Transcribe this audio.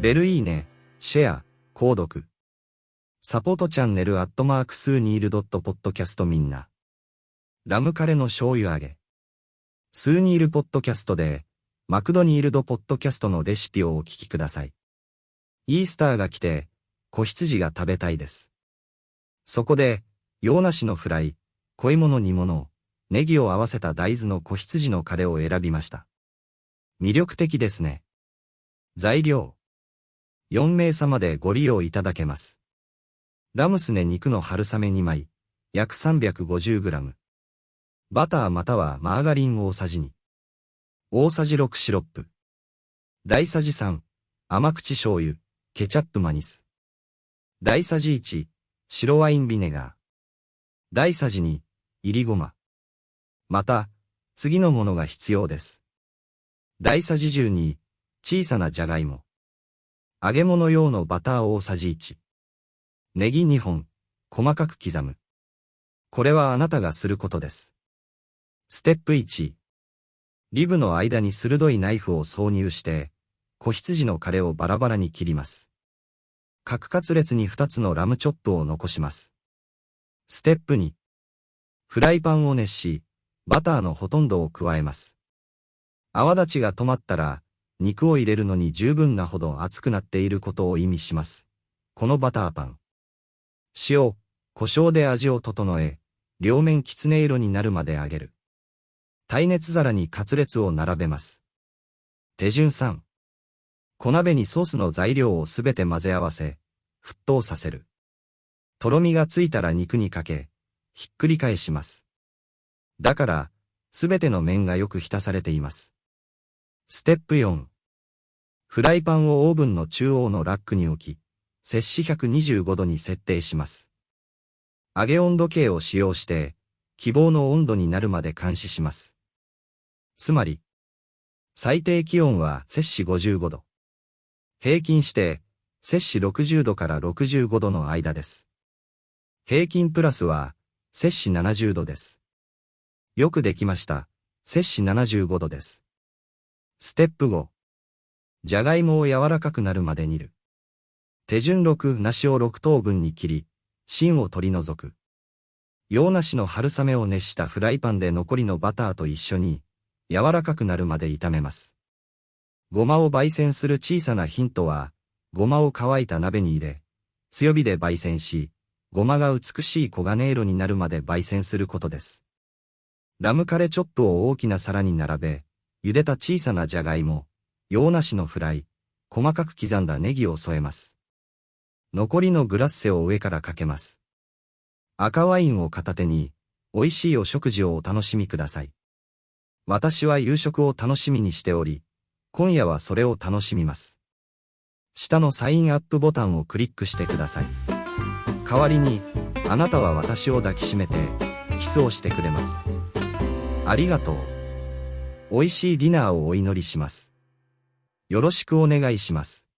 ベルいいね、シェア、購読。サポートチャンネルアットマークスーニールドットポッドキャストみんな。ラムカレの醤油揚げ。スーニールポッドキャストで、マクドニールドポッドキャストのレシピをお聞きください。イースターが来て、子羊が食べたいです。そこで、洋梨のフライ、濃いもの煮物、ネギを合わせた大豆の子羊のカレーを選びました。魅力的ですね。材料。4名様でご利用いただけます。ラムスネ肉の春雨2枚、約 350g。バターまたはマーガリン大さじ2。大さじ6シロップ。大さじ3、甘口醤油、ケチャップマニス。大さじ1、白ワインビネガー。大さじ2、いりごま。また、次のものが必要です。大さじ12、小さなじゃがいも。揚げ物用のバター大さじ1。ネギ2本、細かく刻む。これはあなたがすることです。ステップ1。リブの間に鋭いナイフを挿入して、子羊のカレをバラバラに切ります。角カツ列に2つのラムチョップを残します。ステップ2。フライパンを熱し、バターのほとんどを加えます。泡立ちが止まったら、肉を入れるのに十分なほど熱くなっていることを意味します。このバターパン。塩、胡椒で味を整え、両面きつね色になるまで揚げる。耐熱皿にカツレツを並べます。手順3。小鍋にソースの材料をすべて混ぜ合わせ、沸騰させる。とろみがついたら肉にかけ、ひっくり返します。だから、すべての面がよく浸されています。ステップ4。フライパンをオーブンの中央のラックに置き、摂氏125度に設定します。揚げ温度計を使用して、希望の温度になるまで監視します。つまり、最低気温は摂氏55度。平均して、摂氏60度から65度の間です。平均プラスは、摂氏70度です。よくできました。摂氏75度です。ステップ5。じゃがいもを柔らかくなるまで煮る。手順6、梨を6等分に切り、芯を取り除く。洋梨の春雨を熱したフライパンで残りのバターと一緒に、柔らかくなるまで炒めます。ごまを焙煎する小さなヒントは、ごまを乾いた鍋に入れ、強火で焙煎し、ごまが美しい黄金色になるまで焙煎することです。ラムカレチョップを大きな皿に並べ、茹でた小さなじゃがいも、洋梨のフライ、細かく刻んだネギを添えます。残りのグラッセを上からかけます。赤ワインを片手に、美味しいお食事をお楽しみください。私は夕食を楽しみにしており、今夜はそれを楽しみます。下のサインアップボタンをクリックしてください。代わりに、あなたは私を抱きしめて、キスをしてくれます。ありがとう。美味しいディナーをお祈りします。よろしくお願いします。